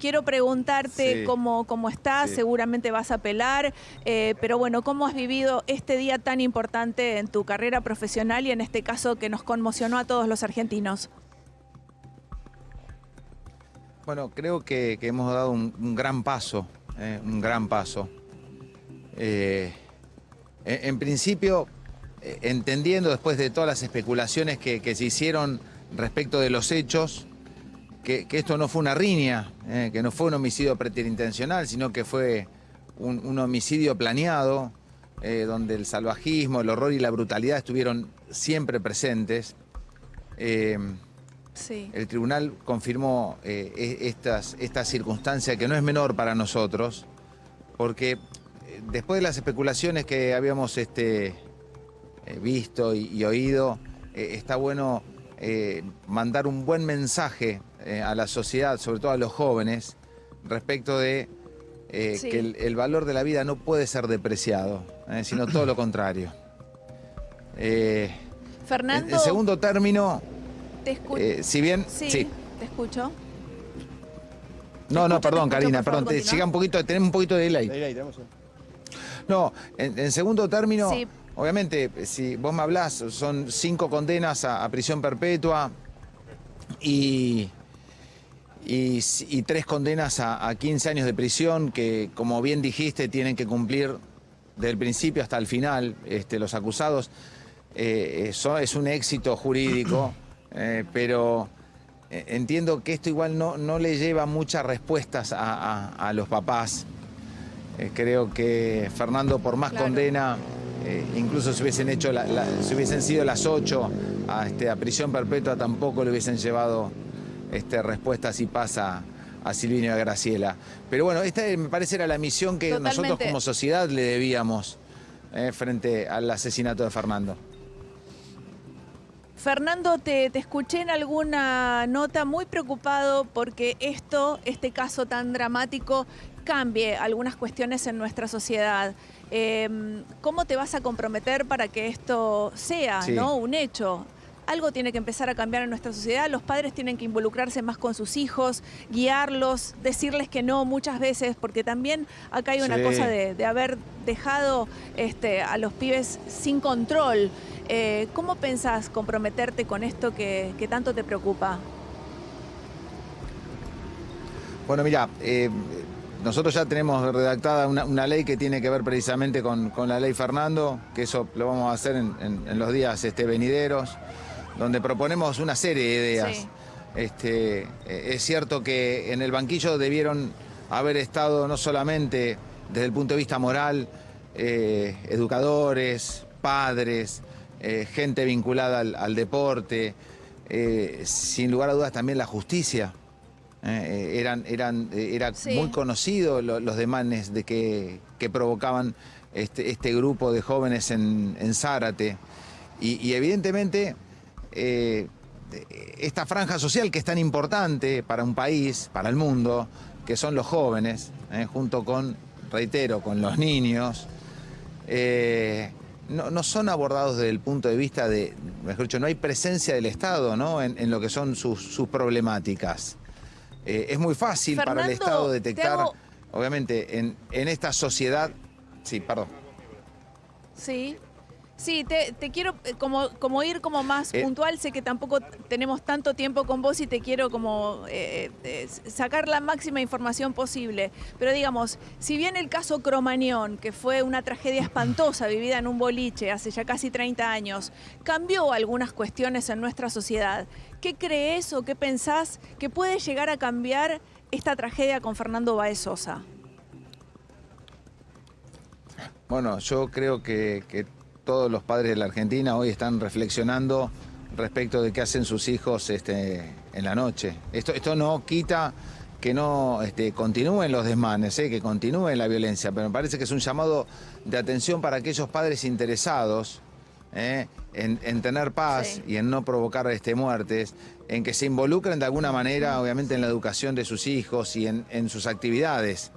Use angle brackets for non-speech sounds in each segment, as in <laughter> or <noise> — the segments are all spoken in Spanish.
quiero preguntarte Sí. cómo, cómo estás, Sí. seguramente vas a apelar, eh, pero bueno, ¿cómo has vivido este día tan importante en tu carrera profesional y en este caso que nos conmocionó a todos los argentinos? Bueno, creo que, que hemos dado un, un gran paso, eh, un gran paso. Eh, en, en principio, eh, entendiendo después de todas las especulaciones que, que se hicieron respecto de los hechos, que, que esto no fue una riña, eh, que no fue un homicidio preterintencional, sino que fue un, un homicidio planeado, eh, donde el salvajismo, el horror y la brutalidad estuvieron siempre presentes. Eh, Sí. el tribunal confirmó e- estas, esta circunstancia que no es menor para nosotros, porque después de las especulaciones que habíamos este, visto y, y oído, está bueno mandar un buen mensaje eh, a la sociedad, sobre todo a los jóvenes, respecto de eh, Sí. que el, el valor de la vida no puede ser depreciado, eh, sino todo lo contrario. Eh, en, Fernando, en segundo término, te escucho. eh, si bien... sí, sí. te escucho. No, no, perdón, escucho, Karina, favor, perdón, te, siga un poquito, tenemos un poquito de delay. Tenemos un- No, en, en segundo término, Sí. obviamente, si vos me hablás, son cinco condenas a, a prisión perpetua y, y, tres condenas a, a 15 años de prisión que, como bien dijiste, tienen que cumplir desde el principio hasta el final este, los acusados. Eh, eso es un éxito jurídico, <clears throat> eh, pero eh, entiendo que esto igual no, no le lleva muchas respuestas a, a- a los papás. Eh, creo que Fernando, por más Claro. condena, eh, incluso si hubiesen hecho la- la- si hubiesen sido las ocho a, este, a prisión perpetua, tampoco le hubiesen llevado este, respuestas y pasa a Silvino y a Graciela. Pero bueno, esta me parece era la misión que nosotros como sociedad le debíamos eh, frente al asesinato de Fernando. Fernando, te, te escuché en alguna nota muy preocupado porque esto, este caso tan dramático, cambie algunas cuestiones en nuestra sociedad. Eh, ¿Cómo te vas a comprometer para que esto sea Sí. ¿no? un hecho? Algo tiene que empezar a cambiar en nuestra sociedad, los padres tienen que involucrarse más con sus hijos, guiarlos, decirles que no muchas veces, porque también acá hay una Sí. cosa de, de haber dejado este, a los pibes sin control. Eh, ¿Cómo pensás comprometerte con esto que, que tanto te preocupa? Bueno, mira, eh, nosotros ya tenemos redactada una, una ley que tiene que ver precisamente con, con la ley Fernando, que eso lo vamos a hacer en, en- en los días este, venideros, donde proponemos una serie de ideas. Sí. Este, eh, es cierto que en el banquillo debieron haber estado no solamente desde el punto de vista moral, eh, educadores, padres, eh, gente vinculada al, al deporte, eh, sin lugar a dudas también la justicia. Eran, eran, era Sí. muy conocido lo- los demanes de que, que provocaban este, este grupo de jóvenes en, en Zárate. Y, y evidentemente eh, esta franja social que es tan importante para un país, para el mundo, que son los jóvenes, eh, junto con, reitero, con los niños, eh, no, no son abordados desde el punto de vista de, mejor dicho, no hay presencia del Estado ¿no? en, en lo que son sus, sus problemáticas. Eh, es muy fácil para el Estado te detectar, hago- obviamente, en, en esta sociedad... Sí, perdón. Sí. Sí, te, te quiero eh, como, como ir como más Eh. puntual. Sé que tampoco tenemos tanto tiempo con vos y te quiero como eh, eh, sacar la máxima información posible. Pero digamos, si bien el caso Cromañón, que fue una tragedia espantosa <laughs> vivida en un boliche hace ya casi 30 años, cambió algunas cuestiones en nuestra sociedad, ¿qué crees o qué pensás que puede llegar a cambiar esta tragedia con Fernando Baez Sosa? Bueno, yo creo que, que todos los padres de la Argentina hoy están reflexionando respecto de qué hacen sus hijos este, en la noche. Esto, esto no quita que no este, continúen los desmanes, ¿eh? que continúe la violencia, pero me parece que es un llamado de atención para aquellos padres interesados ¿eh? en, en tener paz Sí. y en no provocar este, muertes, en que se involucren de alguna manera, obviamente, en la educación de sus hijos y en, en sus actividades.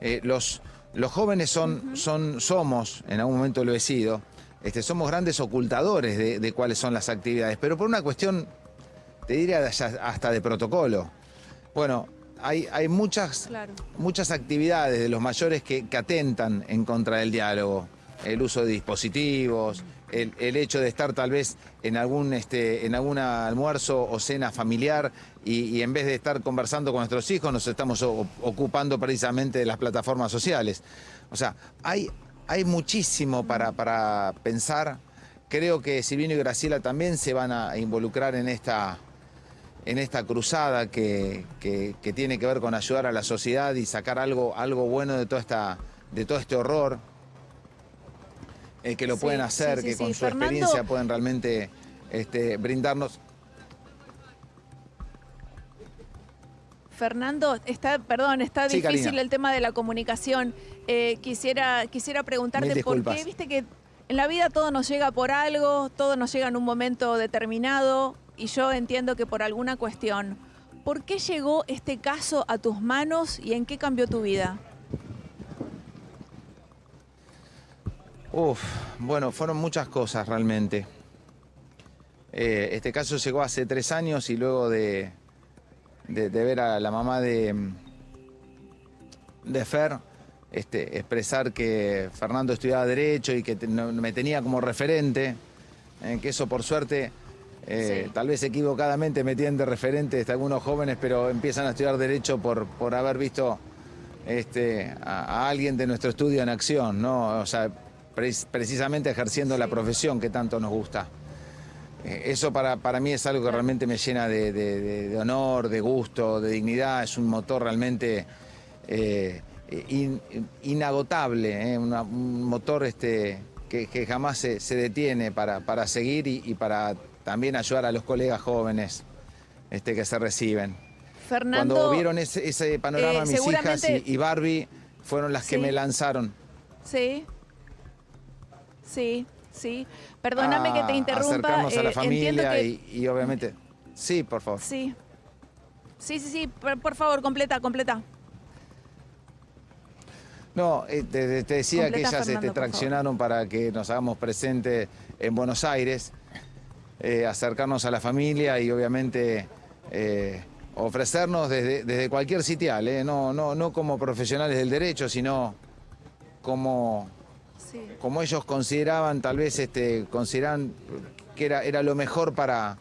Eh, los, los jóvenes son, son, somos, en algún momento lo he sido, este, somos grandes ocultadores de, de cuáles son las actividades, pero por una cuestión, te diría, hasta de protocolo. Bueno, hay, hay muchas, Claro. muchas actividades de los mayores que, que atentan en contra del diálogo. El uso de dispositivos, el, el hecho de estar tal vez en algún, este, en algún almuerzo o cena familiar y, y en vez de estar conversando con nuestros hijos nos estamos o- ocupando precisamente de las plataformas sociales. O sea, hay, hay muchísimo para, para pensar. Creo que Silvino y Graciela también se van a involucrar en esta, en esta cruzada que, que- que tiene que ver con ayudar a la sociedad y sacar algo, algo bueno de, toda esta, de todo este horror. eh, que lo Sí, pueden hacer, sí, sí, que con su Fernando- experiencia pueden realmente este, brindarnos. Fernando, está, perdón, está Sí, difícil Karina. el tema de la comunicación. Eh, quisiera, quisiera preguntarte por qué, viste que en la vida todo nos llega por algo, todo nos llega en un momento determinado, y yo entiendo que por alguna cuestión. ¿Por qué llegó este caso a tus manos y en qué cambió tu vida? Uf, bueno, fueron muchas cosas realmente. Eh, este caso llegó hace tres años y luego de, de- de ver a la mamá de, de Fer este, expresar que Fernando estudiaba Derecho y que te- no- me tenía como referente, eh, que eso por suerte, eh, Sí. tal vez equivocadamente me tienen de referente este, algunos jóvenes, pero empiezan a estudiar Derecho por, por haber visto este, a, a alguien de nuestro estudio en acción, ¿no? O sea, pre- precisamente ejerciendo la profesión que tanto nos gusta. Eh, Eso para, para mí es algo que realmente me llena de, de- de- de honor, de gusto, de dignidad. Es un motor realmente in- inagotable, eh, una- un motor este, que, que jamás se, se detiene para, para seguir y, y para también ayudar a los colegas jóvenes este, que se reciben. Fernando, Cuando vieron ese, ese panorama, eh, mis hijas y, y Barbie fueron las que me lanzaron. Sí. Sí, sí. Perdóname que te a interrumpa. acercarnos a la eh, familia que- y, y obviamente... Sí, por favor. Sí. Sí, sí, sí. Por, por favor, completa, completa. No, eh, te, te decía Completa, que ellas Fernando, este, traccionaron para que nos hagamos presentes en Buenos Aires, eh, acercarnos a la familia y obviamente eh, ofrecernos desde, desde cualquier sitial, eh, no, no, no como profesionales del derecho, sino como, Sí. como ellos consideraban, tal vez este, consideraban que era, era lo mejor para,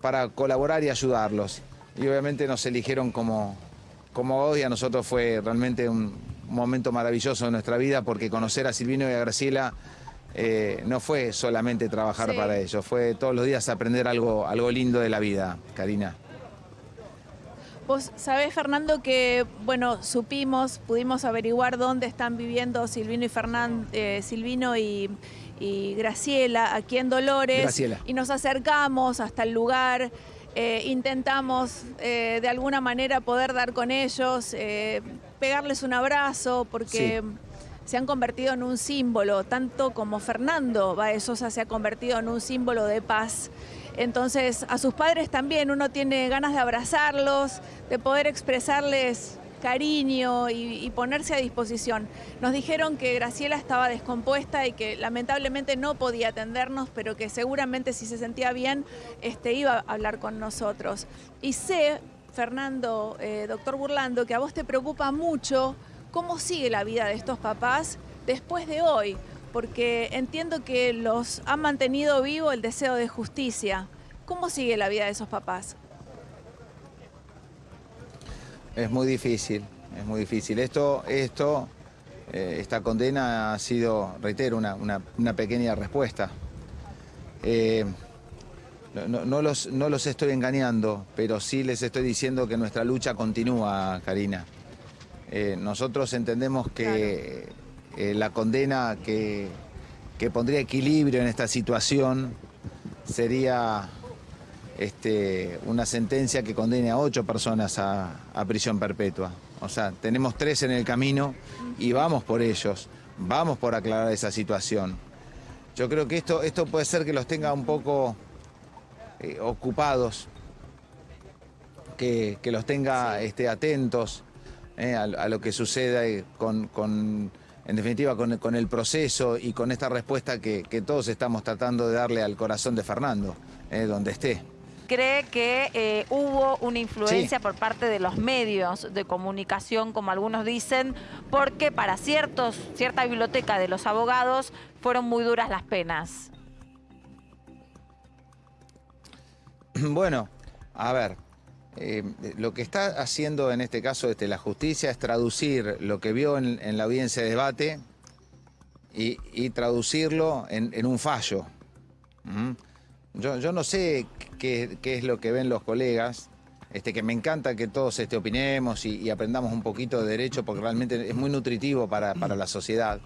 para colaborar y ayudarlos. Y obviamente nos eligieron como, como abogados y a nosotros fue realmente un momento maravilloso de nuestra vida porque conocer a Silvino y a Graciela eh, no fue solamente trabajar Sí. para ellos, fue todos los días aprender algo, algo lindo de la vida, Karina. Vos sabés, Fernando, que, bueno, supimos, pudimos averiguar dónde están viviendo Silvino y Fernán, eh, Silvino y, y Graciela, aquí en Dolores. Graciela. Y nos acercamos hasta el lugar, eh, intentamos eh, de alguna manera poder dar con ellos, eh, pegarles un abrazo, porque Sí. se han convertido en un símbolo, tanto como Fernando Baezosa se ha convertido en un símbolo de paz. Entonces, a sus padres también uno tiene ganas de abrazarlos, de poder expresarles cariño y, ponerse a disposición. Nos dijeron que Graciela estaba descompuesta y que lamentablemente no podía atendernos, pero que seguramente si se sentía bien, este, iba a hablar con nosotros. Y sé, Fernando, eh, doctor Burlando, que a vos te preocupa mucho cómo sigue la vida de estos papás después de hoy, porque entiendo que los ha mantenido vivo el deseo de justicia. ¿Cómo sigue la vida de esos papás? Es muy difícil, es muy difícil. Esto, esto, eh, esta condena ha sido, reitero, una, una- una pequeña respuesta. Eh, no, los, no los estoy engañando, pero sí les estoy diciendo que nuestra lucha continúa, Karina. Eh, nosotros entendemos que la condena que, que pondría equilibrio en esta situación sería este, una sentencia que condene a ocho personas a, a prisión perpetua. O sea, tenemos tres en el camino y vamos por ellos, vamos por aclarar esa situación. Yo creo que esto, esto puede ser que los tenga un poco eh, ocupados, que, que los tenga Sí. este, atentos eh, a, a lo que suceda con, con- en definitiva, con, con el proceso y con esta respuesta que, que todos estamos tratando de darle al corazón de Fernando, eh, donde esté. Cree que eh, hubo una influencia por parte de los medios de comunicación, como algunos dicen, porque para ciertos, cierta biblioteca de los abogados fueron muy duras las penas. <clears throat> Bueno, a ver, eh, lo que está haciendo en este caso este, la justicia es traducir lo que vio en, la audiencia de debate y, traducirlo en, un fallo. Yo, no sé qué, es lo que ven los colegas, este, que me encanta que todos este, opinemos y, aprendamos un poquito de derecho porque realmente es muy nutritivo para, la sociedad.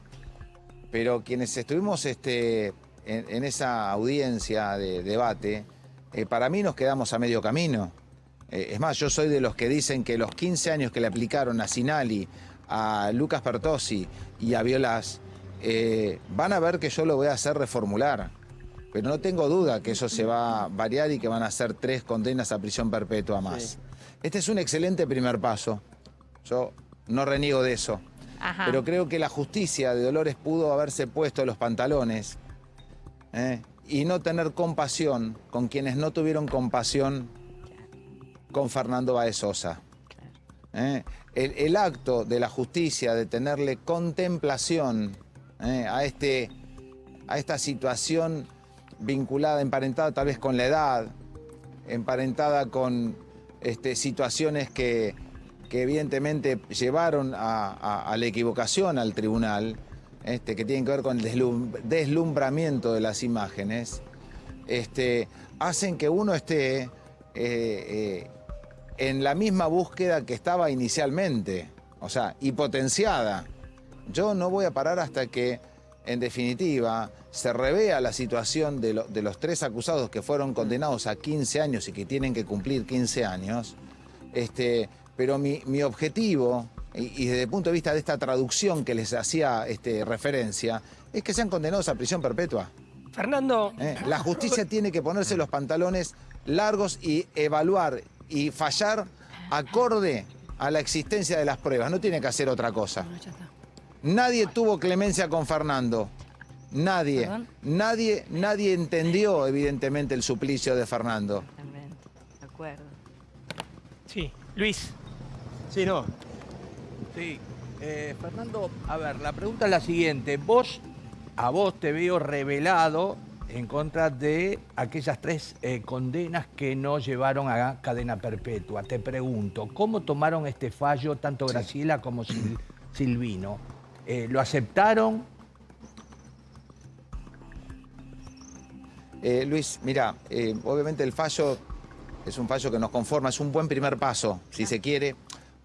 Pero quienes estuvimos este, en, esa audiencia de debate, eh, para mí nos quedamos a medio camino. Eh, es más, yo soy de los que dicen que los 15 años que le aplicaron a Sinali, a Lucas Pertosi y a Violas, eh, van a ver que yo lo voy a hacer reformular. Pero no tengo duda que eso se va a variar y que van a ser tres condenas a prisión perpetua más. Este es un excelente primer paso. Yo no reniego de eso. Pero creo que la justicia de Dolores pudo haberse puesto los pantalones ¿eh? y no tener compasión con quienes no tuvieron compasión con Fernando Baez Sosa. ¿eh? El, acto de la justicia de tenerle contemplación ¿eh? a, este, a esta situación vinculada, emparentada tal vez con la edad, emparentada con este, situaciones que, evidentemente llevaron a, la equivocación al tribunal, este, que tienen que ver con el deslumbramiento de las imágenes, este, hacen que uno esté eh, en la misma búsqueda que estaba inicialmente, o sea, y potenciada. Yo no voy a parar hasta que, en definitiva, se revea la situación de, los tres acusados que fueron condenados a 15 años y que tienen que cumplir 15 años. Este, pero mi, objetivo, y, desde el punto de vista de esta traducción que les hacía este, referencia, es que sean condenados a prisión perpetua. Fernando. ¿Eh? La justicia tiene que ponerse los pantalones largos y evaluar y fallar acorde a la existencia de las pruebas. No tiene que hacer otra cosa. Nadie tuvo clemencia con Fernando. Nadie. Nadie, nadie entendió, evidentemente, el suplicio de Fernando. De acuerdo. Sí, Luis. Sí, no. Sí. Eh, Fernando, a ver, la pregunta es la siguiente. Vos, a vos te veo revelado en contra de aquellas tres eh, condenas que no llevaron a cadena perpetua. Te pregunto, ¿cómo tomaron este fallo tanto Graciela como Silvino? Eh, ¿Lo aceptaron? Eh, Luis, mira, obviamente el fallo es un fallo que nos conforma, es un buen primer paso, si se quiere.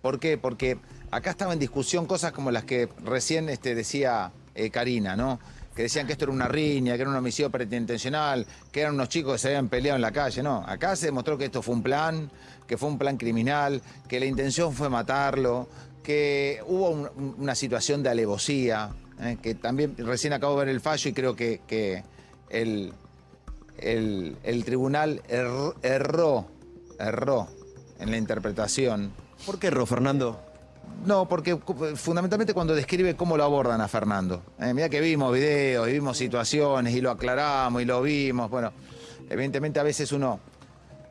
¿Por qué? Porque acá estaba en discusión cosas como las que recién este, decía Karina, ¿no? que decían que esto era una riña, que era un homicidio preterintencional, que eran unos chicos que se habían peleado en la calle. No, acá se demostró que esto fue un plan, que fue un plan criminal, que la intención fue matarlo, que hubo una situación de alevosía, ¿eh? que también recién acabo de ver el fallo y creo que, el, el, tribunal erró, erró en la interpretación. ¿Por qué erró, Fernando? No, porque fundamentalmente cuando describe cómo lo abordan a Fernando. Eh, mira que vimos videos, y vimos situaciones y lo aclaramos y lo vimos. Bueno, evidentemente a veces uno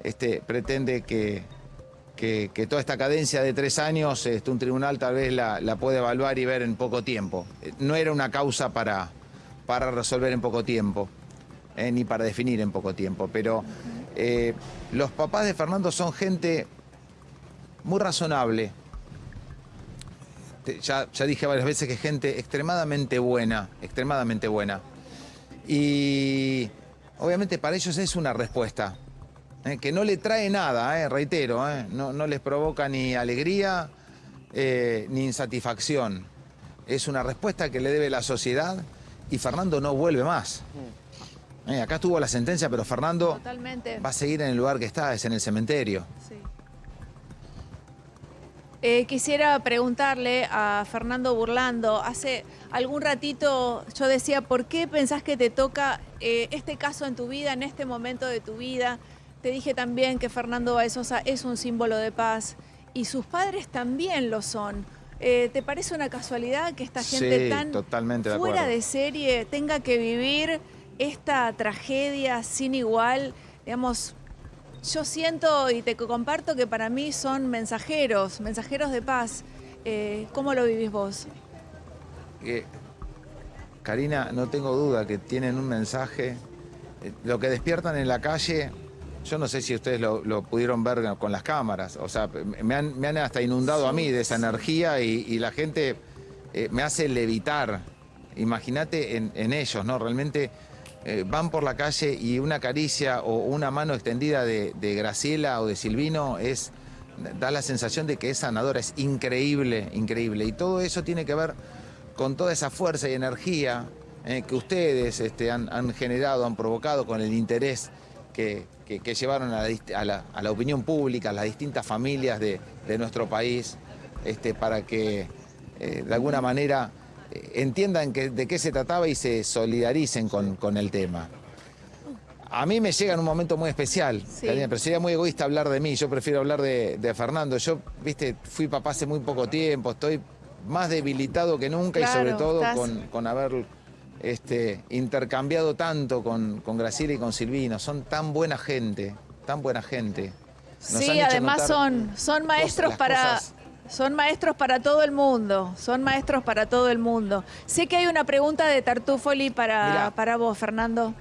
este, pretende que, que, toda esta cadencia de tres años este, un tribunal tal vez la, puede evaluar y ver en poco tiempo. Eh, no era una causa para, para resolver en poco tiempo, eh, ni para definir en poco tiempo. Pero los papás de Fernando son gente muy razonable, ya, dije varias veces que es gente extremadamente buena, extremadamente buena. Y obviamente para ellos es una respuesta, ¿eh? que no le trae nada, ¿eh? reitero, ¿eh? no, les provoca ni alegría ni insatisfacción. Es una respuesta que le debe la sociedad y Fernando no vuelve más. acá estuvo la sentencia, pero Fernando va a seguir en el lugar que está, es en el cementerio. Quisiera preguntarle a Fernando Burlando, hace algún ratito yo decía, ¿por qué pensás que te toca este caso en tu vida, en este momento de tu vida? Te dije también que Fernando Baezosa es un símbolo de paz y sus padres también lo son. Eh, ¿Te parece una casualidad que esta gente tan fuera de serie tenga que vivir esta tragedia sin igual? Digamos, yo siento y te comparto que para mí son mensajeros, mensajeros de paz. Eh, ¿Cómo lo vivís vos? Eh, Karina, no tengo duda que tienen un mensaje. Eh, Lo que despiertan en la calle, yo no sé si ustedes lo, lo pudieron ver con las cámaras. O sea, me han, me han hasta inundado a mí de esa energía y, y la gente eh, me hace levitar. Imagínate en, en ellos, ¿no? Realmente eh, van por la calle y una caricia o una mano extendida de, de Graciela o de Silvino es da la sensación de que es sanadora, es increíble, increíble. Y todo eso tiene que ver con toda esa fuerza y energía eh, que ustedes este, han, han generado, han provocado con el interés que, que- que llevaron a la, a la- a la opinión pública, a las distintas familias de, de nuestro país, este, para que eh, de alguna manera eh, entiendan que- de qué se trataba y se solidaricen con, con el tema. A mí me llega en un momento muy especial, Sí. Pero sería muy egoísta hablar de mí. Yo prefiero hablar de, de Fernando. Yo, viste, fui papá hace muy poco tiempo, estoy más debilitado que nunca y sobre todo estás- con, con haber este, intercambiado tanto con, con Graciela y con Silvino. Son tan buena gente, tan buena gente. Nos Sí, además son, son maestros para... cosas- Son maestros para todo el mundo, son maestros para todo el mundo. Sé que hay una pregunta de Tartufoli para, Mirá. para vos, Fernando.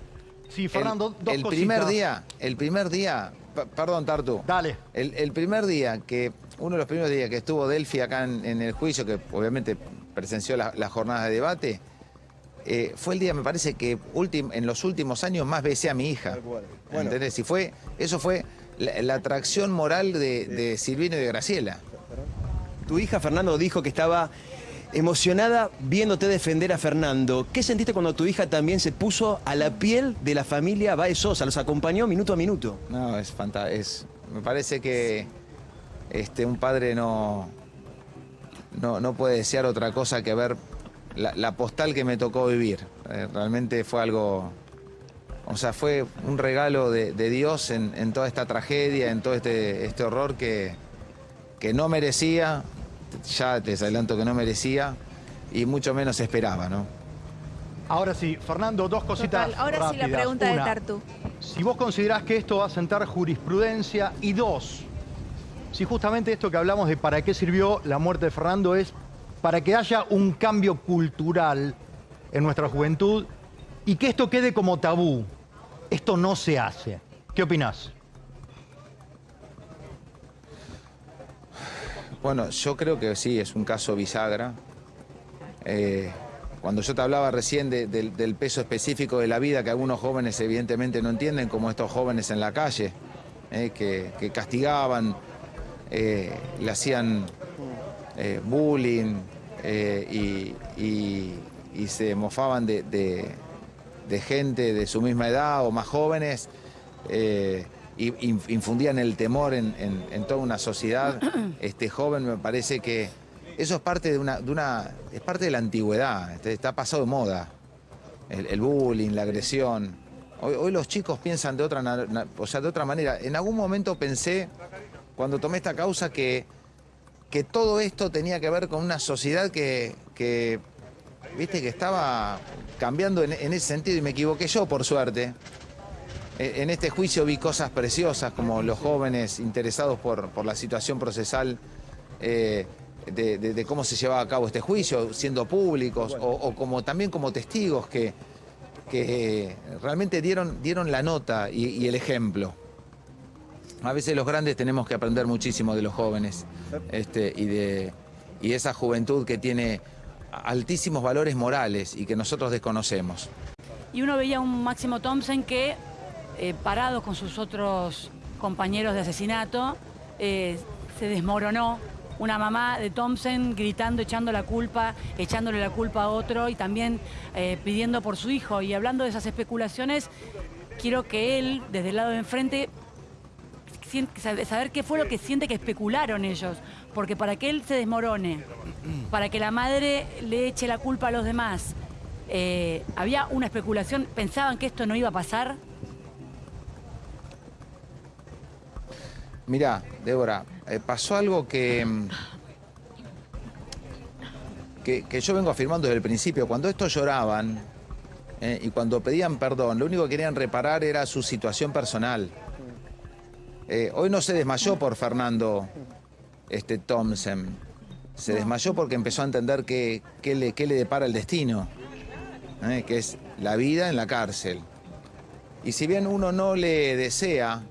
Sí, El- Fernando, dos el cositas. primer día, el primer día, perdón Tartu, Dale. el, el primer día que, uno de los primeros días que estuvo Delphi acá en, en el juicio, que obviamente presenció la- las jornadas de debate, eh, fue el día, me parece que ultim- en los últimos años más besé a mi hija. ¿Entendés? Y fue, eso fue la, la atracción moral de, de Silvino y de Graciela. Tu hija Fernando dijo que estaba emocionada viéndote defender a Fernando. ¿Qué sentiste cuando tu hija también se puso a la piel de la familia Baez Sosa? Los acompañó minuto a minuto. No, es fantástico. Me parece que este, un padre no, no, no puede desear otra cosa que ver la, la postal que me tocó vivir. Eh, realmente fue algo. O sea, fue un regalo de, de Dios en, en toda esta tragedia, en todo este, este horror que, que no merecía, ya te adelanto que no merecía, y mucho menos esperaba, ¿no? Ahora sí, Fernando, dos cositas Total, ahora sí la pregunta de Una, Tartu. Si vos considerás que esto va a sentar jurisprudencia y dos, si justamente esto que hablamos de para qué sirvió la muerte de Fernando es para que haya un cambio cultural en nuestra juventud y que esto quede como tabú. Esto no se hace. ¿Qué opinás? Bueno, yo creo que sí, es un caso bisagra. Eh, cuando yo te hablaba recién de- del, peso específico de la vida que algunos jóvenes evidentemente no entienden, como estos jóvenes en la calle, eh, que, que castigaban, eh, le hacían eh, bullying eh, y, y- y se mofaban de, de- de gente de su misma edad o más jóvenes. eh, y in- infundían el temor en, en- en toda una sociedad <clears throat> este joven me parece que eso es parte de una, de una es parte de la antigüedad este, está pasado de moda el, el bullying la agresión hoy, hoy los chicos piensan de otra o sea de otra manera en algún momento pensé cuando tomé esta causa que que todo esto tenía que ver con una sociedad que, viste que estaba cambiando en, ese sentido y me equivoqué yo por suerte eh, En este juicio vi cosas preciosas como los jóvenes interesados por, por la situación procesal eh, de, de- cómo se llevaba a cabo este juicio, siendo públicos o, como también como testigos que, que realmente dieron, dieron la nota y el ejemplo. A veces los grandes tenemos que aprender muchísimo de los jóvenes este, y, de, y esa juventud que tiene altísimos valores morales y que nosotros desconocemos. y uno veía a un Máximo Thompson que, eh, parado con sus otros compañeros de asesinato, eh, se desmoronó. Una mamá de Thompson gritando, echando la culpa, echándole la culpa a otro y también eh, pidiendo por su hijo. Y hablando de esas especulaciones, quiero que él, desde el lado de enfrente, saber qué fue lo que siente que especularon ellos. Porque para que él se desmorone, <clears throat> para que la madre le eche la culpa a los demás, eh, había una especulación, pensaban que esto no iba a pasar. Mirá, Débora, eh, pasó algo que, mm, que, que yo vengo afirmando desde el principio. Cuando estos lloraban eh, y cuando pedían perdón, lo único que querían reparar era su situación personal. Eh, hoy no se desmayó por Fernando este, Thompson. Se desmayó porque empezó a entender qué que le, le depara el destino, ¿eh? que es la vida en la cárcel. Y si bien uno no le desea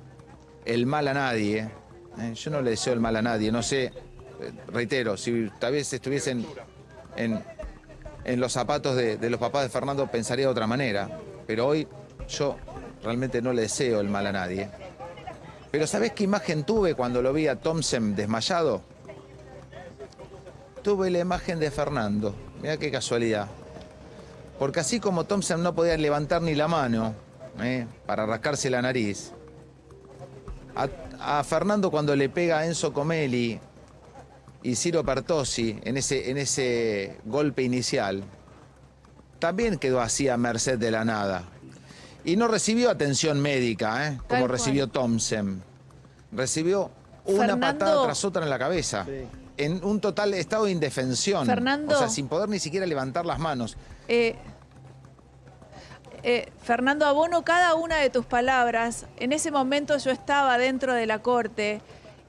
el mal a nadie, ¿eh? yo no le deseo el mal a nadie, no sé, reitero, si tal vez estuviesen en, en los zapatos de los papás de Fernando pensaría de otra manera, pero hoy yo realmente no le deseo el mal a nadie. Pero ¿sabés qué imagen tuve cuando lo vi a Thompson desmayado? Tuve la imagen de Fernando. Mira qué casualidad. Porque así como Thompson no podía levantar ni la mano ¿eh? para rascarse la nariz, a, Fernando cuando le pega a Enzo Comelli y Ciro Pertossi en ese, en ese golpe inicial, también quedó así a merced de la nada. Y no recibió atención médica, ¿eh? como Tal cual. recibió Thompson. Recibió una Fernando- patada tras otra en la cabeza. En un total estado de indefensión. Fernando- O sea, sin poder ni siquiera levantar las manos. Eh, eh, Fernando, abono cada una de tus palabras. En ese momento yo estaba dentro de la corte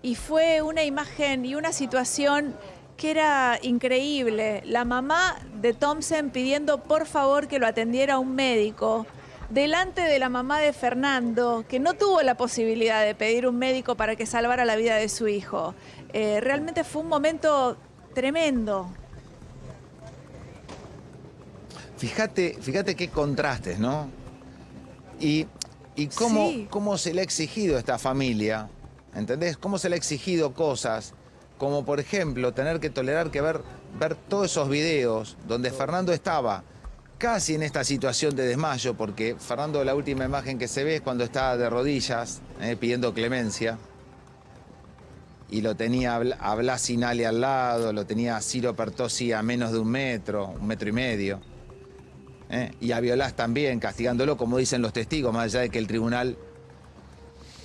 y fue una imagen y una situación que era increíble. La mamá de Thompson pidiendo por favor que lo atendiera un médico. Delante de la mamá de Fernando, que no tuvo la posibilidad de pedir un médico para que salvara la vida de su hijo. Eh, realmente fue un momento tremendo. Fíjate, fíjate qué contrastes, ¿no? Y, y cómo, Sí. cómo se le ha exigido a esta familia, ¿entendés? Cómo se le ha exigido cosas, como por ejemplo tener que tolerar que ver, ver todos esos videos donde Fernando estaba casi en esta situación de desmayo, porque Fernando la última imagen que se ve es cuando está de rodillas eh, pidiendo clemencia. Y lo tenía a Bla- a Blas Sinali al lado, lo tenía a Ciro Pertossi a menos de un metro, un metro y medio. ¿eh? y a Violás también, castigándolo, como dicen los testigos, más allá de que el tribunal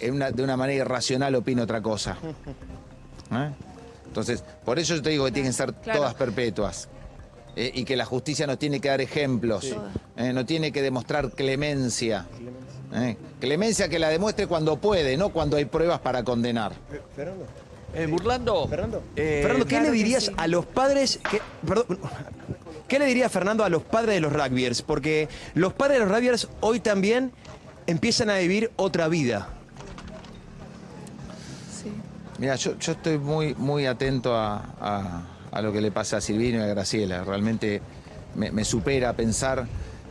en una- de una manera irracional opina otra cosa. <laughs> ¿eh? Entonces, por eso yo te digo que tienen que ser Claro. todas perpetuas. ¿Eh? y que la justicia nos tiene que dar ejemplos, ¿eh? no tiene que demostrar clemencia. ¿eh? Clemencia que la demuestre cuando puede, no cuando hay pruebas para condenar. Fernando. Eh, Burlando. Fernando. eh, Fernando, ¿qué claro le dirías sí. a los padres que. Perdón. ¿Qué le diría Fernando a los padres de los rugbyers? Porque los padres de los rugbyers hoy también empiezan a vivir otra vida. Sí. Mira, yo, yo estoy muy, muy atento a, a- a lo que le pasa a Silvino y a Graciela. Realmente me, supera pensar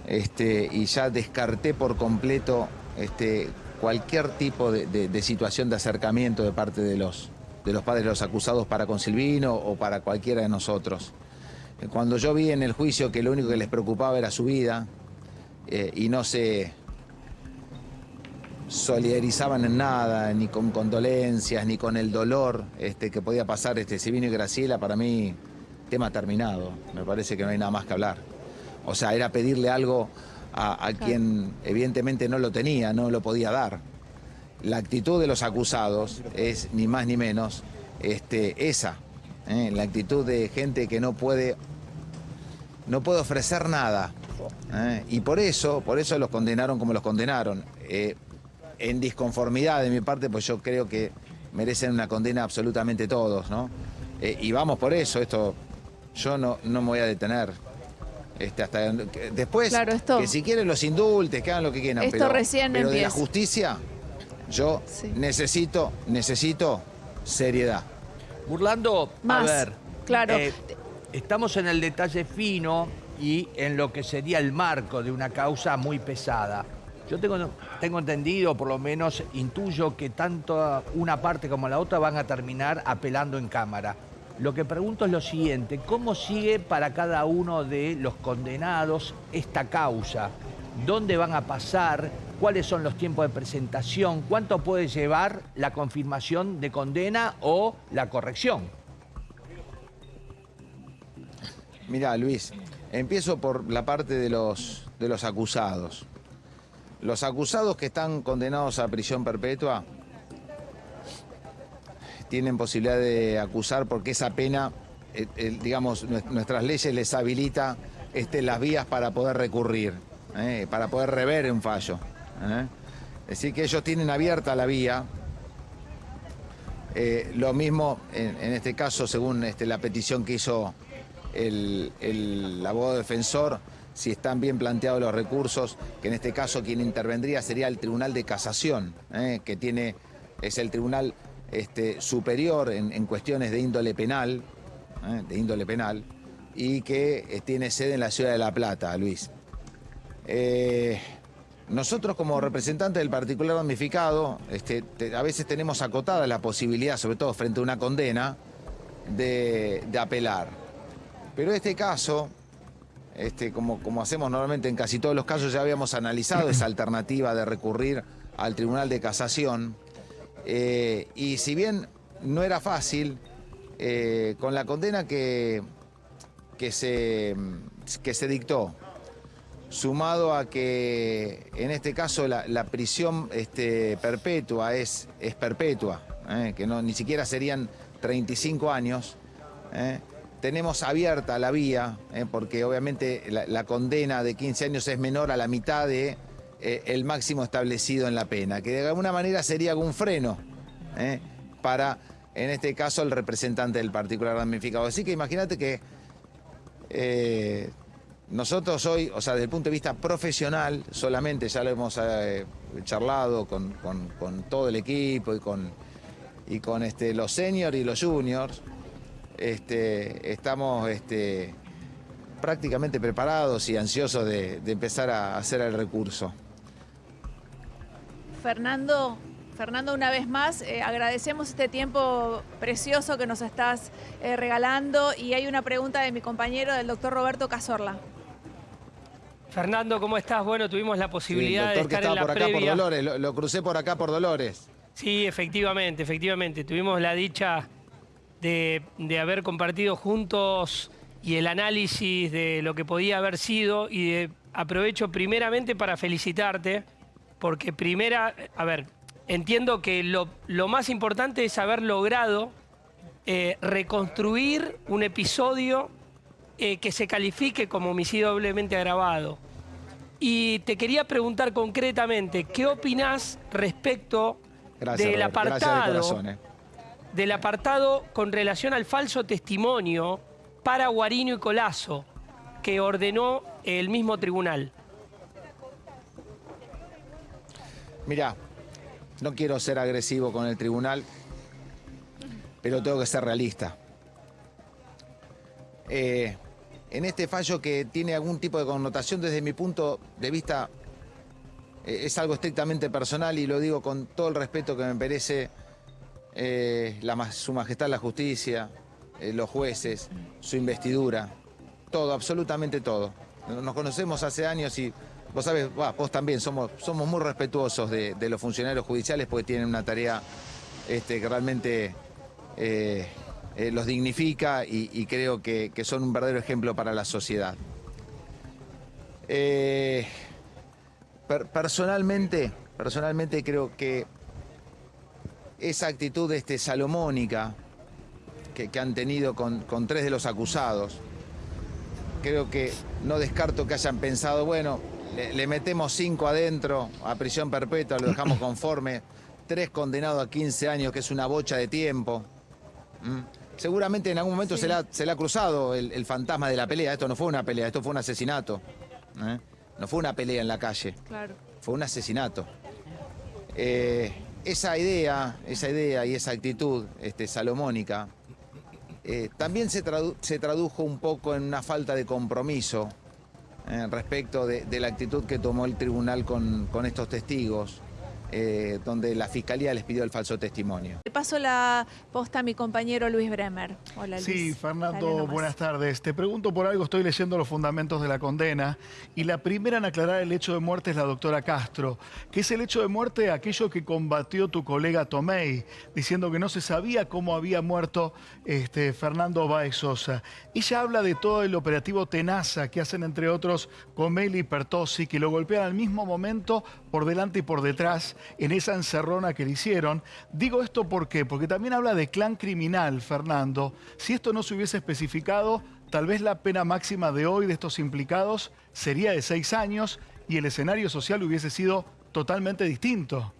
este, y ya descarté por completo este, cualquier tipo de, situación de acercamiento de parte de los, de los padres de los acusados para con Silvino o para cualquiera de nosotros. Cuando yo vi en el juicio que lo único que les preocupaba era su vida eh, y no se solidarizaban en nada, ni con condolencias, ni con el dolor este, que podía pasar este Silvino y Graciela, para mí, tema terminado. Me parece que no hay nada más que hablar. O sea, era pedirle algo a, a quien evidentemente no lo tenía, no lo podía dar. La actitud de los acusados es ni más ni menos este, esa. ¿eh? La actitud de gente que no puede, no puede ofrecer nada. ¿eh? Y por eso, por eso los condenaron como los condenaron. Eh, en disconformidad de mi parte, pues yo creo que merecen una condena absolutamente todos, ¿no? Eh, y vamos por eso, esto yo no, no me voy a detener. Este, hasta que- después, Claro, esto- que si quieren los indultes, que hagan lo que quieran. Esto pero, recién pero de la justicia, yo Sí. necesito, necesito seriedad. Burlando, Más, a ver. claro. eh, estamos en el detalle fino y en lo que sería el marco de una causa muy pesada. Yo tengo, entendido, por lo menos intuyo, que tanto una parte como la otra van a terminar apelando en cámara. Lo que pregunto es lo siguiente, ¿cómo sigue para cada uno de los condenados esta causa? ¿Dónde van a pasar? ¿Cuáles son los tiempos de presentación? ¿Cuánto puede llevar la confirmación de condena o la corrección? Mira, Luis, empiezo por la parte de los, de los acusados. Los acusados que están condenados a prisión perpetua tienen posibilidad de acusar porque esa pena, eh, digamos, nues- nuestras leyes les habilita este, las vías para poder recurrir, eh, para poder rever un fallo. eh. Es decir, que ellos tienen abierta la vía lo mismo, en, en este caso, según este, la petición que hizo el, el abogado defensor, si están bien planteados los recursos, que en este caso quien intervendría sería el Tribunal de Casación, eh, que tiene, es el tribunal este, superior en, cuestiones de índole penal, eh, de índole penal, y que eh, tiene sede en la ciudad de La Plata, Luis. Nosotros como representantes del particular damnificado, este, te- a veces tenemos acotada la posibilidad, sobre todo frente a una condena, de, de apelar. Pero este caso, este, como, como hacemos normalmente en casi todos los casos, ya habíamos analizado esa alternativa de recurrir al Tribunal de Casación. Eh, y si bien no era fácil, eh, con la condena que, que, se, que se dictó, sumado a que en este caso la, la prisión este, perpetua es, es perpetua, eh, que no, ni siquiera serían 35 años, tenemos abierta la vía, eh, porque obviamente la, condena de 15 años es menor a la mitad de eh, máximo establecido en la pena, que de alguna manera sería algún freno eh, para, en este caso, el representante del particular damnificado. Así que imagínate que nosotros hoy, o sea, desde el punto de vista profesional, solamente ya lo hemos charlado con, con- con todo el equipo y con, y con este, los seniors y los juniors, este, estamos este, prácticamente preparados y ansiosos de, de empezar a hacer el recurso. Fernando, Fernando, una vez más, eh, agradecemos este tiempo precioso que nos estás eh, regalando y hay una pregunta de mi compañero, del doctor Roberto Cazorla. Fernando, ¿cómo estás? Bueno, tuvimos la Sí, el posibilidad de doctor que estar en estaba la por acá por. Dolores, lo, lo crucé por acá por Dolores. Sí, efectivamente, efectivamente. Tuvimos la dicha de, de haber compartido juntos y el análisis de lo que podía haber sido y de- aprovecho primeramente para felicitarte porque primera, a ver, entiendo que lo, lo más importante es haber logrado eh, reconstruir un episodio eh, que se califique como homicidio doblemente agravado. Y te quería preguntar concretamente, ¿qué opinás respecto Gracias, del. Gracias de apartado corazón, eh. Del apartado con relación al falso testimonio para Guarino y Colazo que ordenó el mismo tribunal? Mirá, no quiero ser agresivo con el tribunal, pero tengo que ser realista. Eh, en este fallo que tiene algún tipo de connotación desde mi punto de vista, eh, es algo estrictamente personal y lo digo con todo el respeto que me merece eh, su majestad la justicia, eh, los jueces, su investidura, todo, absolutamente todo. Nos conocemos hace años y vos sabés, vos también, somos, somos muy respetuosos de, los funcionarios judiciales porque tienen una tarea este, que realmente eh, los dignifica y, creo que, son un verdadero ejemplo para la sociedad. Per- personalmente, personalmente creo que esa actitud este, salomónica que, que han tenido con, con tres de los acusados, creo que no descarto que hayan pensado, bueno, le, le metemos cinco adentro a prisión perpetua, lo dejamos <coughs> conforme, tres condenados a 15 años, que es una bocha de tiempo. ¿Mm? Seguramente en algún momento se, le ha, se le ha cruzado el, el fantasma de la pelea. Esto no fue una pelea, esto fue un asesinato. ¿eh? No fue una pelea en la calle Claro. fue un asesinato. Eh, esa idea, esa idea y esa actitud este, salomónica eh, también se, tradu- se tradujo un poco en una falta de compromiso eh, respecto de, la actitud que tomó el tribunal con estos testigos, eh, donde la fiscalía les pidió el falso testimonio. Le paso la posta a mi compañero Luis Bremer. Hola Luis. Sí, Fernando, buenas tardes. Te pregunto por algo, estoy leyendo los fundamentos de la condena y la primera en aclarar el hecho de muerte es la doctora Castro, que es el hecho de muerte aquello que combatió tu colega Tomei, diciendo que no se sabía cómo había muerto este, Fernando Baez Sosa. Ella habla de todo el operativo Tenaza que hacen entre otros Comelli y Pertossi, que lo golpean al mismo momento por delante y por detrás en esa encerrona que le hicieron. Digo esto ¿por qué? porque también habla de clan criminal, Fernando. Si esto no se hubiese especificado, tal vez la pena máxima de hoy de estos implicados sería de seis años y el escenario social hubiese sido totalmente distinto.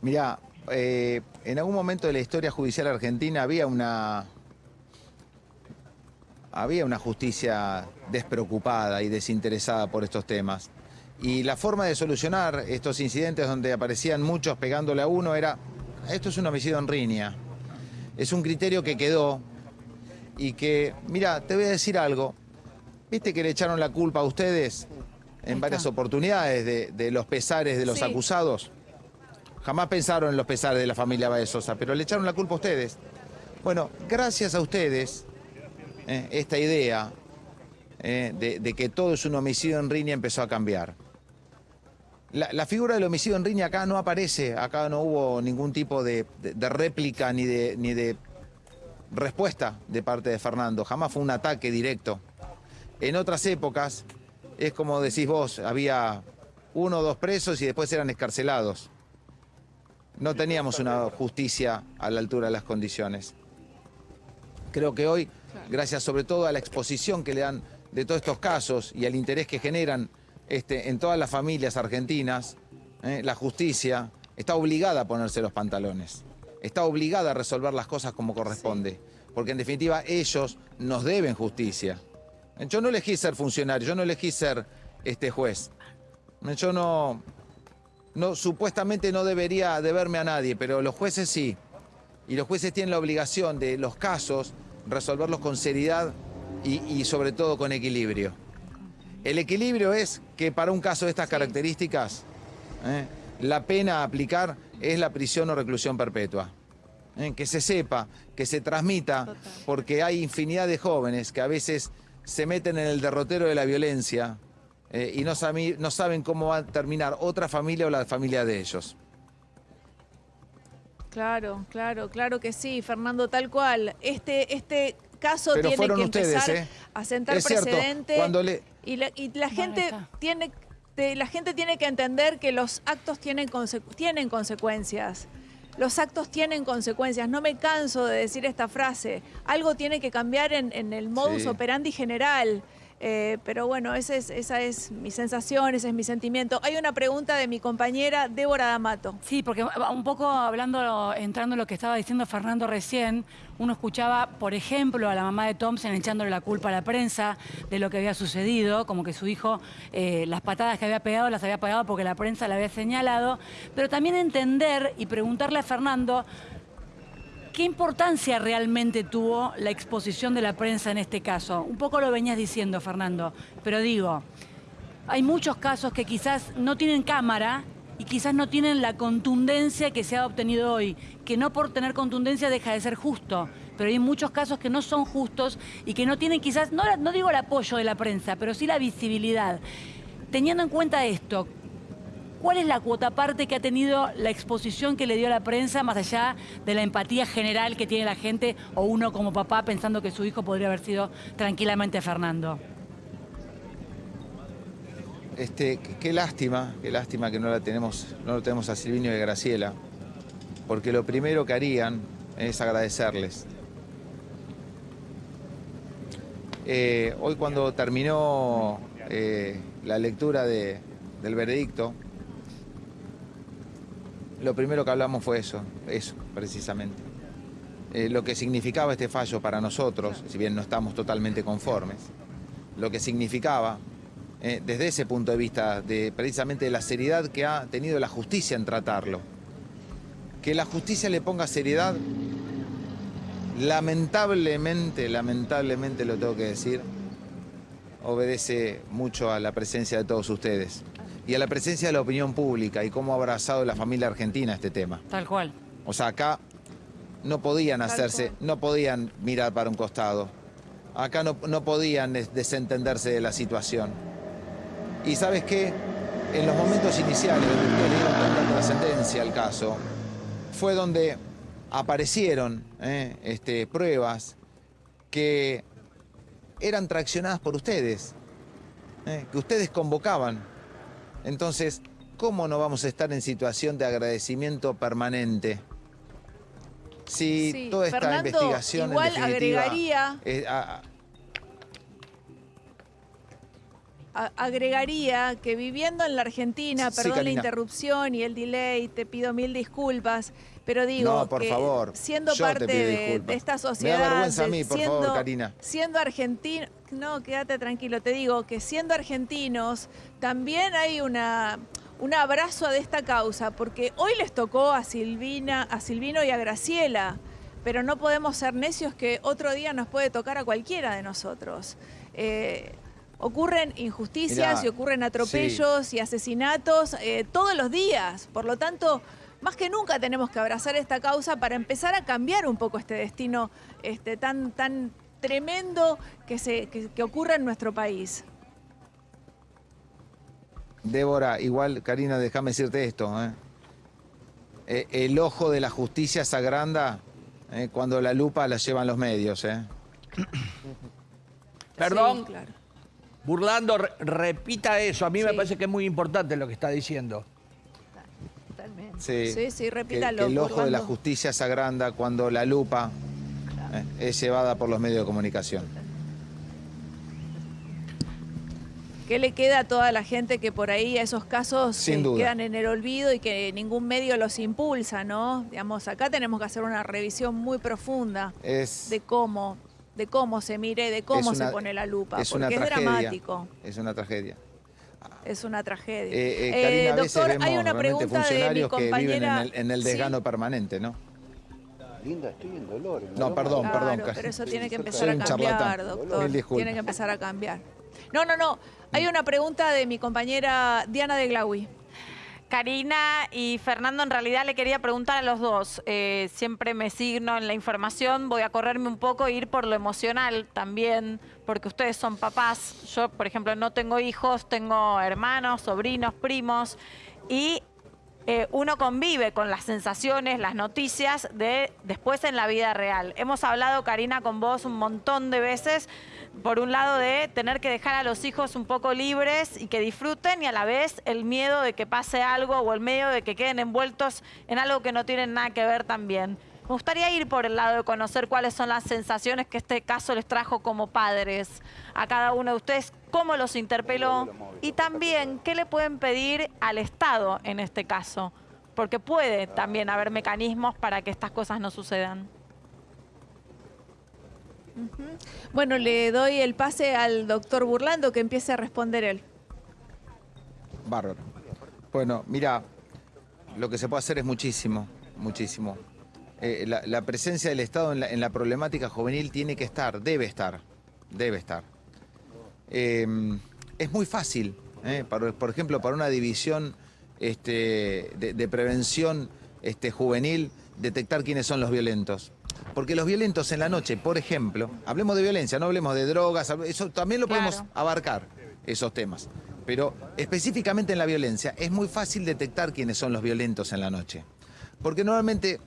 Mirá, eh, en algún momento de la historia judicial argentina había una, había una justicia despreocupada y desinteresada por estos temas. Y la forma de solucionar estos incidentes donde aparecían muchos pegándole a uno era, esto es un homicidio en riña. Es un criterio que quedó y que, mira, te voy a decir algo. ¿Viste que le echaron la culpa a ustedes en varias oportunidades de, de los pesares de los Sí. acusados? Jamás pensaron en los pesares de la familia Baez Sosa, pero le echaron la culpa a ustedes. Bueno, gracias a ustedes, eh, esta idea eh, de, de que todo es un homicidio en riña empezó a cambiar. La, la figura del homicidio en riña acá no aparece, acá no hubo ningún tipo de, de- de réplica ni de, ni de respuesta de parte de Fernando, jamás fue un ataque directo. En otras épocas, es como decís vos, había uno o dos presos y después eran escarcelados. No teníamos una justicia a la altura de las condiciones. Creo que hoy, gracias sobre todo a la exposición que le dan de todos estos casos y al interés que generan este, en todas las familias argentinas, eh, la justicia está obligada a ponerse los pantalones. Está obligada a resolver las cosas como corresponde. Porque en definitiva ellos nos deben justicia. Yo no elegí ser funcionario, yo no elegí ser este juez. Yo no, no, supuestamente no debería deberme a nadie, pero los jueces sí. Y los jueces tienen la obligación de los casos resolverlos con seriedad y, y sobre todo con equilibrio. El equilibrio es que para un caso de estas características, ¿eh? la pena a aplicar es la prisión o reclusión perpetua. ¿eh? Que se sepa, que se transmita, porque hay infinidad de jóvenes que a veces se meten en el derrotero de la violencia eh, y no, saben cómo va a terminar otra familia o la familia de ellos. Claro, claro, claro que sí, Fernando, tal cual. Este, este caso Pero tiene que ustedes, empezar ¿eh? a sentar Es cierto, precedente. cuando le- Y la, y la gente está. tiene te- la gente tiene que entender que los actos tienen, conse- tienen consecuencias. Los actos tienen consecuencias. No me canso de decir esta frase. Algo tiene que cambiar en, en el modus Sí. operandi general. Eh, pero bueno, esa es mi sensación, ese es mi sentimiento. Hay una pregunta de mi compañera Débora D'Amato. Sí, porque un poco hablando, entrando en lo que estaba diciendo Fernando recién, uno escuchaba, por ejemplo, a la mamá de Thompson echándole la culpa a la prensa de lo que había sucedido, como que su hijo eh, las patadas que había pegado las había pegado porque la prensa le había señalado, pero también entender y preguntarle a Fernando ¿Qué importancia realmente tuvo la exposición de la prensa en este caso? Un poco lo venías diciendo, Fernando, pero digo, hay muchos casos que quizás no tienen cámara y quizás no tienen la contundencia que se ha obtenido hoy, que no por tener contundencia deja de ser justo, pero hay muchos casos que no son justos y que no tienen quizás, no, no digo el apoyo de la prensa, pero sí la visibilidad. Teniendo en cuenta esto, ¿Cuál es la cuota parte que ha tenido la exposición que le dio la prensa, más allá de la empatía general que tiene la gente o uno como papá pensando que su hijo podría haber sido tranquilamente Fernando? Este, qué, lástima, qué lástima que no la tenemos, no lo tenemos a Silvinio y a Graciela, porque lo primero que harían es agradecerles. Eh, hoy cuando terminó eh, la lectura de- del veredicto, lo primero que hablamos fue eso, eso precisamente. Eh, lo que significaba este fallo para nosotros, si bien no estamos totalmente conformes, lo que significaba eh, desde ese punto de vista de precisamente la seriedad que ha tenido la justicia en tratarlo. Que la justicia le ponga seriedad, lamentablemente, lamentablemente lo tengo que decir, obedece mucho a la presencia de todos ustedes y a la presencia de la opinión pública y cómo ha abrazado la familia argentina este tema. Tal cual. O sea, acá no podían hacerse, no podían mirar para un costado. Acá no, no podían des- desentenderse de la situación. Y sabes qué, en los momentos iniciales donde ustedes le dieron tanta trascendencia al caso, fue donde aparecieron eh, este, pruebas que eran traccionadas por ustedes, eh, que ustedes convocaban. Entonces, ¿cómo no vamos a estar en situación de agradecimiento permanente? Si Sí, toda esta Fernando, investigación igual en agregaría- eh, a- a- a- agregaría que viviendo en la Argentina, Sí, perdón la interrupción y el delay, te pido mil disculpas, pero digo No, por que favor, siendo parte de, de esta Me da sociedad, vergüenza a de- mí, por siendo, favor, Karina. siendo argentino, no, quédate tranquilo, te digo que siendo argentinos también hay una un abrazo a esta causa, porque hoy les tocó a Silvina, a Silvino y a Graciela, pero no podemos ser necios que otro día nos puede tocar a cualquiera de nosotros. Eh, ocurren injusticias Mirá, y ocurren atropellos y asesinatos eh, todos los días. Por lo tanto, más que nunca tenemos que abrazar esta causa para empezar a cambiar un poco este destino este, tan, tan tremendo que, se, que, que ocurre en nuestro país. Débora, igual, Karina, déjame decirte esto. ¿eh? Eh, el ojo de la justicia se agranda eh, cuando la lupa la llevan los medios. ¿eh? Perdón, Sí, claro. Burlando, re- repita eso. A mí me parece que es muy importante lo que está diciendo. Sí, Sí, repítalo, que el ojo de la justicia se agranda cuando la lupa eh, es llevada por los medios de comunicación. ¿Qué le queda a toda la gente que por ahí esos casos Sin eh, duda. quedan en el olvido y que ningún medio los impulsa, ¿no? Digamos, acá tenemos que hacer una revisión muy profunda Es, de cómo, de cómo se mire, de cómo una- se pone la lupa, es una porque es tragedia. dramático, Es una tragedia. Es una tragedia. Eh, eh, Eh, Karina, a veces doctor, vemos hay una pregunta de mi funcionarios que viven en compañera. el, en el Sí, desgano permanente, ¿no? Linda, estoy en dolor. en No, perdón, Claro, perdón. pero eso tiene que empezar a cambiar, charlatán. doctor. Mil disculpas. Tiene que empezar a cambiar. No, no, no. Hay una pregunta de mi compañera Diana de Glaui. Karina y Fernando, en realidad le quería preguntar a los dos. Eh, siempre me signo en la información, voy a correrme un poco e ir por lo emocional también, porque ustedes son papás. Yo, por ejemplo, no tengo hijos, tengo hermanos, sobrinos, primos, y eh, uno convive con las sensaciones, las noticias de después en la vida real. Hemos hablado, Karina, con vos un montón de veces, por un lado de tener que dejar a los hijos un poco libres y que disfruten y a la vez el miedo de que pase algo o el miedo de que queden envueltos en algo que no tienen nada que ver también. Me gustaría ir por el lado de conocer cuáles son las sensaciones que este caso les trajo como padres a cada uno de ustedes, cómo los interpeló y también qué le pueden pedir al Estado en este caso, porque puede también haber mecanismos para que estas cosas no sucedan. Bueno, le doy el pase al doctor Burlando que empiece a responder él. Bárbaro. Bueno, mira, lo que se puede hacer es muchísimo, muchísimo. Eh, la, la presencia del Estado en la, en la problemática juvenil tiene que estar, debe estar, debe estar. Eh, es muy fácil, eh, para- por ejemplo, para una división este, de, de prevención este, juvenil, detectar quiénes son los violentos. Porque los violentos en la noche, por ejemplo, hablemos de violencia, no hablemos de drogas, eso también lo podemos abarcar, esos temas. Pero específicamente en la violencia, es muy fácil detectar quiénes son los violentos en la noche. Porque normalmente,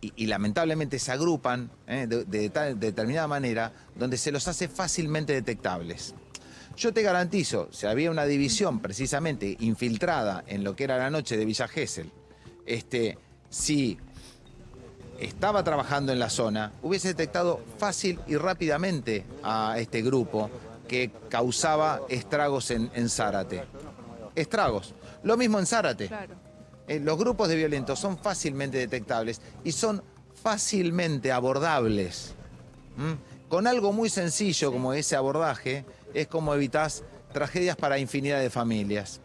y, lamentablemente se agrupan eh, de, de tal- de determinada manera, donde se los hace fácilmente detectables. Yo te garantizo, si había una división precisamente infiltrada en lo que era la noche de Villa Gesell, este, si estaba trabajando en la zona, hubiese detectado fácil y rápidamente a este grupo que causaba estragos en, Zárate. Estragos. Lo mismo en Zárate. Eh, los grupos de violentos son fácilmente detectables y son fácilmente abordables. ¿Mm? Con algo muy sencillo como ese abordaje es como evitas tragedias para infinidad de familias.